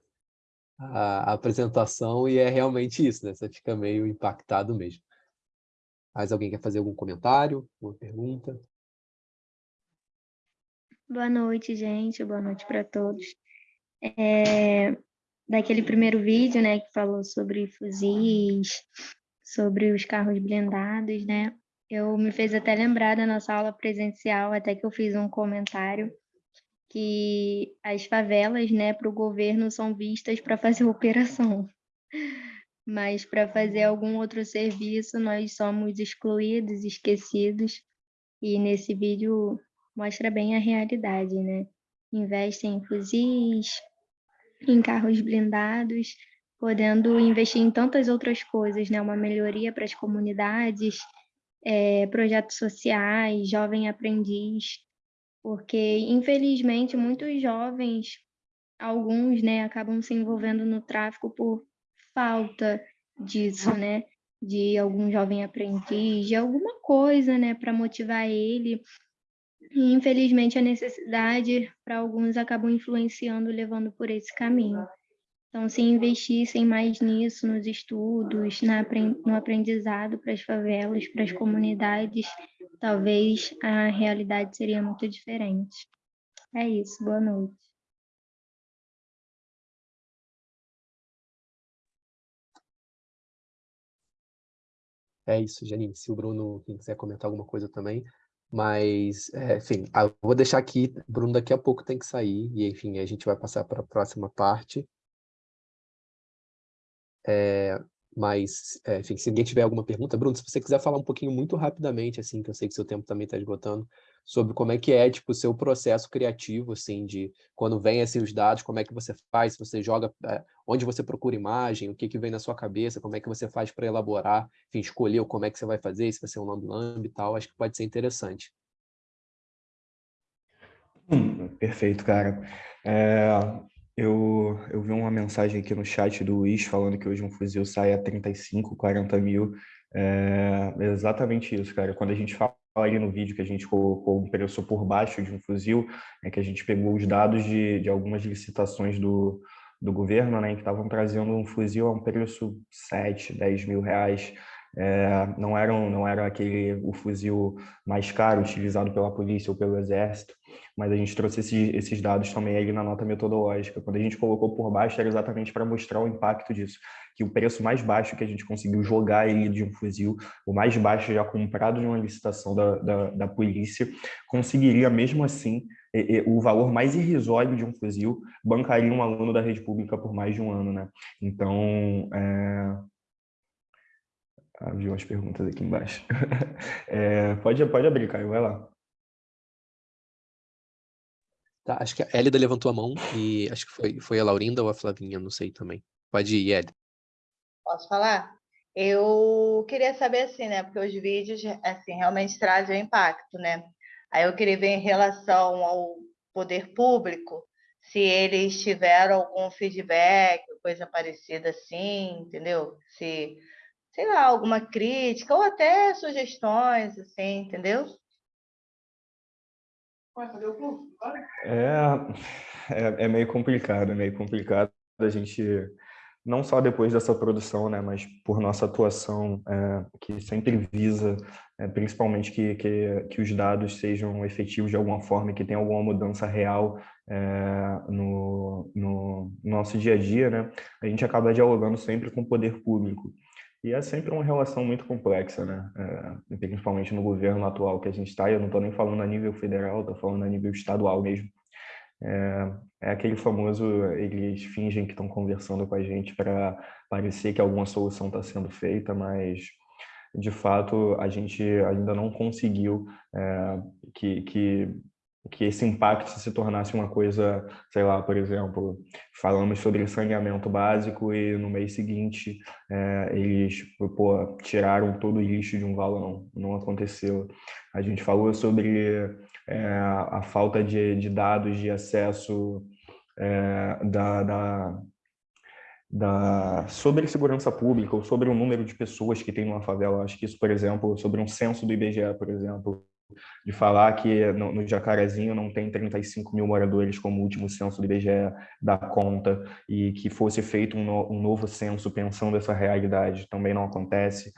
a, apresentação e é realmente isso, né? Você fica meio impactado mesmo. Mais alguém quer fazer algum comentário, uma pergunta? Boa noite, gente. Boa noite para todos. É, daquele primeiro vídeo, né, que falou sobre fuzis, sobre os carros blindados, né? Eu me fez até lembrar da nossa aula presencial, até que eu fiz um comentário que as favelas, né, para o governo são vistas para fazer operação, mas para fazer algum outro serviço nós somos excluídos, esquecidos, e nesse vídeo mostra bem a realidade, né? Investem em fuzis, em carros blindados, podendo investir em tantas outras coisas, né? Uma melhoria para as comunidades, é, projetos sociais, jovem aprendiz, porque infelizmente muitos jovens, alguns, né, acabam se envolvendo no tráfico por falta disso, né, de algum jovem aprendiz, de alguma coisa, né, para motivar ele. E infelizmente a necessidade para alguns acabam influenciando, levando por esse caminho. Então, se investissem mais nisso, nos estudos, na, no aprendizado para as favelas, para as comunidades, talvez a realidade seria muito diferente. É isso, boa noite. É isso, Janine. Se o Bruno quiser comentar alguma coisa também. Mas, é, enfim, eu ah, vou deixar aqui. Bruno daqui a pouco tem que sair. E, enfim, a gente vai passar para a próxima parte. É, mas, é, enfim, se ninguém tiver alguma pergunta, Bruno, se você quiser falar um pouquinho muito rapidamente, assim, que eu sei que seu tempo também está esgotando, sobre como é que é, tipo, o seu processo criativo, assim, de quando vem, assim, os dados, como é que você faz, se você joga, é, onde você procura imagem, o que que vem na sua cabeça, como é que você faz para elaborar, enfim, escolher como é que você vai fazer, se vai ser um lamb-lamb e tal, acho que pode ser interessante. Hum, perfeito, cara. É, eu, eu vi uma mensagem aqui no chat do Luiz falando que hoje um fuzil sai a 35, 40 mil. É, exatamente isso, cara. Quando a gente fala ali no vídeo que a gente colocou um preço por baixo de um fuzil, é que a gente pegou os dados de, de algumas licitações do, do governo, né, que estavam trazendo um fuzil a um preço 7, 10 mil reais. É, não, era, não era aquele o fuzil mais caro utilizado pela polícia ou pelo exército, mas a gente trouxe esses, esses dados também ali na nota metodológica. Quando a gente colocou por baixo, era exatamente para mostrar o impacto disso, que o preço mais baixo que a gente conseguiu jogar ele de um fuzil, o mais baixo já comprado de uma licitação da, da, da polícia, conseguiria mesmo assim o valor mais irrisório de um fuzil bancaria um aluno da rede pública por mais de um ano, né? Então, é, ah, vi umas perguntas aqui embaixo. É, pode, pode abrir, Caio, vai lá. Tá, acho que a Hélida levantou a mão e acho que foi, foi a Laurinda ou a Flavinha, não sei também. Pode ir, Hélida. Posso falar? Eu queria saber assim, né? Porque os vídeos assim realmente trazem impacto, né? Aí eu queria ver em relação ao poder público, se eles tiveram algum feedback, coisa parecida assim, entendeu? Se, sei lá, alguma crítica ou até sugestões, assim, entendeu? É, é, é meio complicado, é meio complicado a gente não só depois dessa produção, né, mas por nossa atuação, é, que sempre visa, é, principalmente, que, que, que, os dados sejam efetivos de alguma forma e que tenha alguma mudança real é, no, no, nosso dia a dia, né, a gente acaba dialogando sempre com o poder público. E é sempre uma relação muito complexa, né? É, principalmente no governo atual que a gente está, eu não estou nem falando a nível federal, estou falando a nível estadual mesmo. É, é, aquele famoso, eles fingem que estão conversando com a gente para parecer que alguma solução está sendo feita, mas de fato a gente ainda não conseguiu é, que, que, que esse impacto se tornasse uma coisa, sei lá, por exemplo, falamos sobre saneamento básico e no mês seguinte é, eles pô, tiraram todo o lixo de um valão, não aconteceu. A gente falou sobre é, a falta de, de, dados de acesso é, da, da, da, sobre segurança pública ou sobre o número de pessoas que tem numa favela. Acho que isso, por exemplo, sobre um censo do IBGE, por exemplo, de falar que no, no Jacarezinho não tem 35 mil moradores como o último censo do IBGE dá conta e que fosse feito um, no, um novo censo pensando essa realidade também não acontece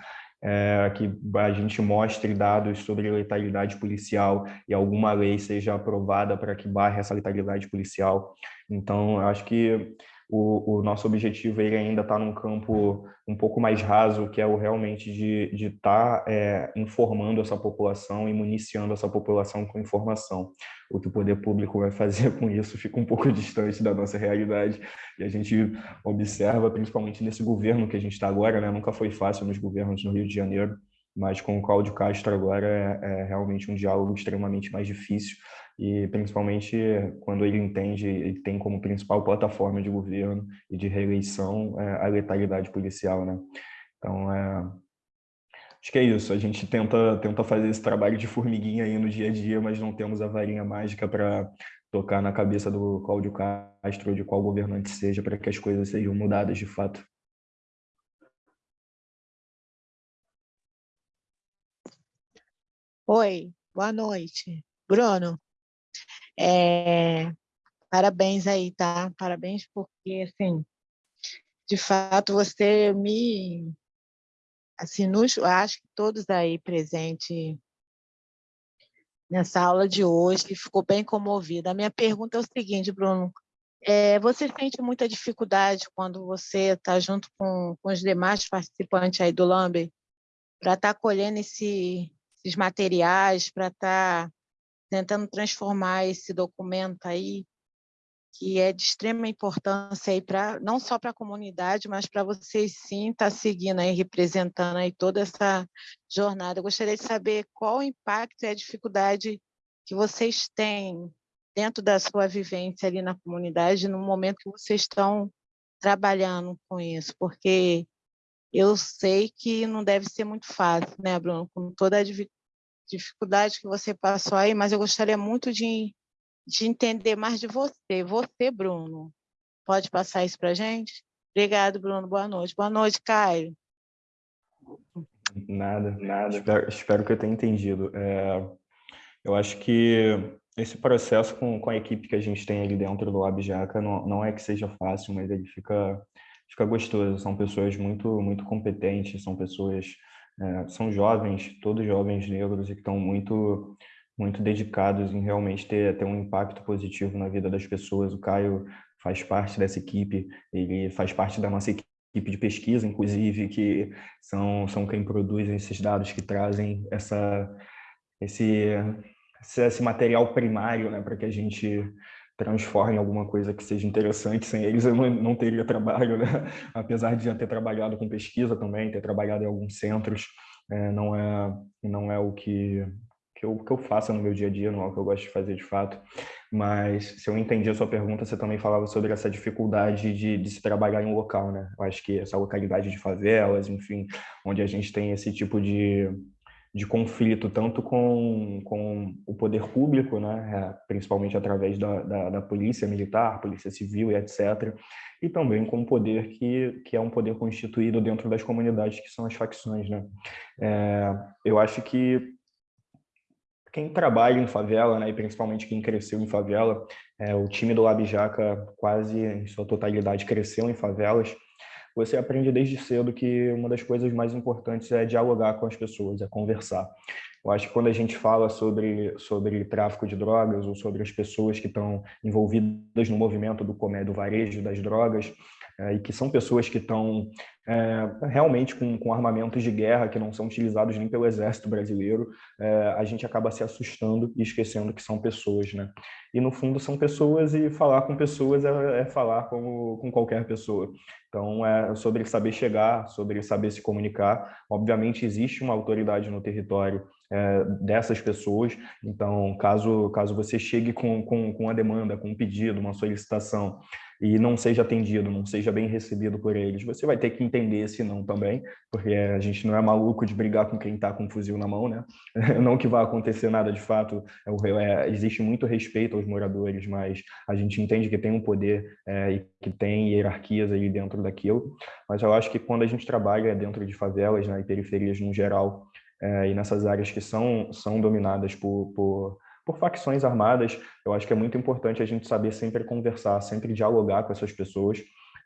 é, que a gente mostre dados sobre letalidade policial e alguma lei seja aprovada para que barre essa letalidade policial. Então, acho que o, o nosso objetivo ele ainda está num campo um pouco mais raso, que é o realmente de estar tá, é, informando essa população e municiando essa população com informação. O que o poder público vai fazer com isso fica um pouco distante da nossa realidade e a gente observa, principalmente nesse governo que a gente está agora, né? nunca foi fácil nos governos no Rio de Janeiro, mas com o Cláudio Castro agora é, é realmente um diálogo extremamente mais difícil, e principalmente quando ele entende, ele tem como principal plataforma de governo e de reeleição é, a letalidade policial, né? Então, é, acho que é isso, a gente tenta, tenta fazer esse trabalho de formiguinha aí no dia a dia, mas não temos a varinha mágica para tocar na cabeça do Cláudio Castro de qual governante seja para que as coisas sejam mudadas de fato. Oi, boa noite. Bruno, é, parabéns aí, tá? Parabéns porque, assim, de fato, você me... Assim, nos, acho que todos aí presentes nessa aula de hoje ficou bem comovida. A minha pergunta é o seguinte, Bruno, é, você sente muita dificuldade quando você está junto com, com os demais participantes aí do LAMBE para estar tá colhendo esse, esses materiais, para estar tá tentando transformar esse documento aí, que é de extrema importância aí para não só para a comunidade, mas para vocês sim estar tá seguindo aí, representando aí toda essa jornada. Eu gostaria de saber qual o impacto e a dificuldade que vocês têm dentro da sua vivência ali na comunidade, no momento que vocês estão trabalhando com isso, porque eu sei que não deve ser muito fácil, né, Bruno, com toda a dificuldade que você passou aí, mas eu gostaria muito de, de entender mais de você. Você, Bruno, pode passar isso para a gente? Obrigado, Bruno. Boa noite. Boa noite, Caio. Nada, nada. Espero, espero que eu tenha entendido. É, eu acho que esse processo com, com a equipe que a gente tem ali dentro do Abjaca não, não é que seja fácil, mas ele fica, fica gostoso. São pessoas muito, muito competentes, são pessoas é, são jovens, todos jovens negros e que estão muito muito dedicados em realmente ter, ter um impacto positivo na vida das pessoas. O Caio faz parte dessa equipe, ele faz parte da nossa equipe de pesquisa, inclusive, que são, são quem produz esses dados que trazem essa, esse, esse material primário né, para que a gente transforme em alguma coisa que seja interessante. Sem eles eu não, não teria trabalho, né? apesar de já ter trabalhado com pesquisa também, ter trabalhado em alguns centros, é, não é não é o que, que eu, que eu faça no meu dia a dia, não é o que eu gosto de fazer de fato. Mas se eu entendi a sua pergunta, você também falava sobre essa dificuldade de, de se trabalhar em um local, né? Eu acho que essa localidade de favelas, enfim, onde a gente tem esse tipo de, de conflito tanto com, com o poder público, né, é, principalmente através da, da, da, polícia militar, polícia civil e etc., e também com o poder que, que é um poder constituído dentro das comunidades, que são as facções. Né? É, eu acho que quem trabalha em favela, né, e principalmente quem cresceu em favela, é, o time do Lab Jaca quase em sua totalidade cresceu em favelas, você aprende desde cedo que uma das coisas mais importantes é dialogar com as pessoas, é conversar. Eu acho que quando a gente fala sobre, sobre tráfico de drogas ou sobre as pessoas que estão envolvidas no movimento do comércio, do varejo das drogas, e que são pessoas que estão é, realmente com, com, armamentos de guerra que não são utilizados nem pelo exército brasileiro, é, a gente acaba se assustando e esquecendo que são pessoas, né? E no fundo são pessoas e falar com pessoas é, é falar como, com qualquer pessoa. Então é sobre saber chegar, sobre saber se comunicar. Obviamente existe uma autoridade no território é, dessas pessoas. Então, caso, caso você chegue com, com, com uma demanda, com um pedido, uma solicitação, e não seja atendido, não seja bem recebido por eles, você vai ter que entender esse não também, porque a gente não é maluco de brigar com quem está com um fuzil na mão, né? Não que vai acontecer nada de fato, é, é, existe muito respeito aos moradores, mas a gente entende que tem um poder é, e que tem hierarquias aí dentro daquilo, mas eu acho que quando a gente trabalha dentro de favelas né, e periferias no geral, é, e nessas áreas que são, são dominadas por, por, por facções armadas, eu acho que é muito importante a gente saber sempre conversar, sempre dialogar com essas pessoas,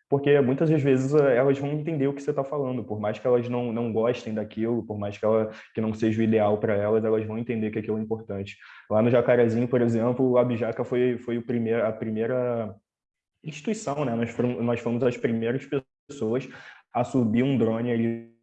porque muitas das vezes eh, elas vão entender o que você está falando, por mais que elas não, não gostem daquilo, por mais que, ela, que não seja o ideal para elas, elas vão entender que aquilo é importante. Lá no Jacarezinho, por exemplo, o Abjaca foi, foi o primeiro, a primeira instituição, né? Nós nós fomos as primeiras pessoas a subir um drone ali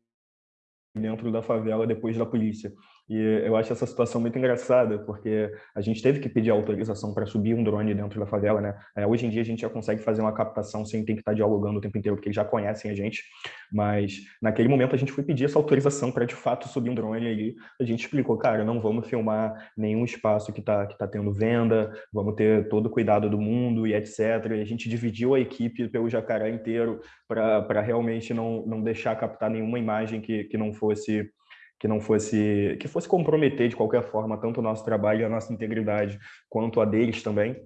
dentro da favela depois da polícia. E eu acho essa situação muito engraçada, porque a gente teve que pedir autorização para subir um drone dentro da favela, né? É, hoje em dia a gente já consegue fazer uma captação sem ter que estar dialogando o tempo inteiro, porque eles já conhecem a gente, mas naquele momento a gente foi pedir essa autorização para de fato subir um drone ali. A gente explicou, cara, não vamos filmar nenhum espaço que está que tá tendo venda, vamos ter todo o cuidado do mundo e etc. E a gente dividiu a equipe pelo Jacaré inteiro para realmente não, não deixar captar nenhuma imagem que, que não fosse que não fosse que fosse comprometer de qualquer forma tanto o nosso trabalho e a nossa integridade quanto a deles também.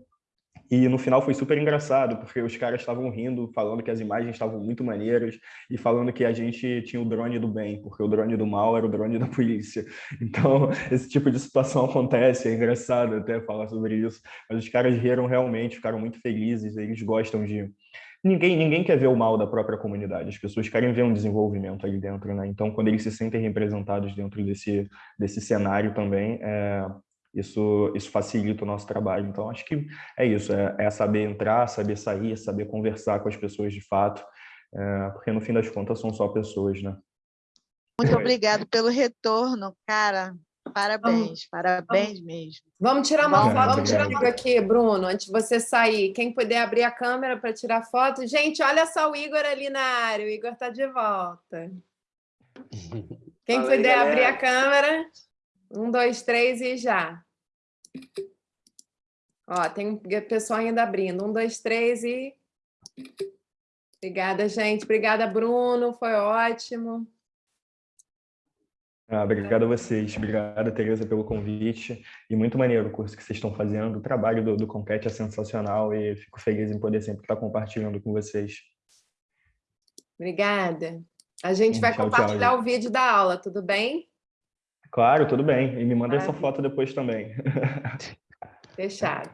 E no final foi super engraçado, porque os caras estavam rindo, falando que as imagens estavam muito maneiras e falando que a gente tinha o drone do bem, porque o drone do mal era o drone da polícia. Então, esse tipo de situação acontece, é engraçado até falar sobre isso. Mas os caras riram realmente, ficaram muito felizes, eles gostam de, ninguém, ninguém quer ver o mal da própria comunidade, as pessoas querem ver um desenvolvimento ali dentro, né? Então, quando eles se sentem representados dentro desse, desse cenário também, é, isso, isso facilita o nosso trabalho. Então, acho que é isso, é, é saber entrar, saber sair, saber conversar com as pessoas de fato, é, porque no fim das contas são só pessoas, né? Muito obrigado pelo retorno, cara. Parabéns, vamos, parabéns vamos, mesmo. Vamos tirar uma foto vamos tirar uma aqui, Bruno, antes de você sair. Quem puder abrir a câmera para tirar foto. Gente, olha só o Igor ali na área. O Igor está de volta. Quem Fala puder aí, abrir a câmera. Um, dois, três e já. Ó, tem pessoal ainda abrindo. Um, dois, três e... Obrigada, gente. Obrigada, Bruno. Foi ótimo. Ah, obrigado a vocês, obrigado, Tereza, pelo convite. E muito maneiro o curso que vocês estão fazendo. O trabalho do, do Conquete é sensacional e fico feliz em poder sempre estar compartilhando com vocês. Obrigada. A gente vai tchau, compartilhar tchau, o vídeo da aula, tudo bem? Claro, tudo bem. E me manda essa foto depois também. Fechado.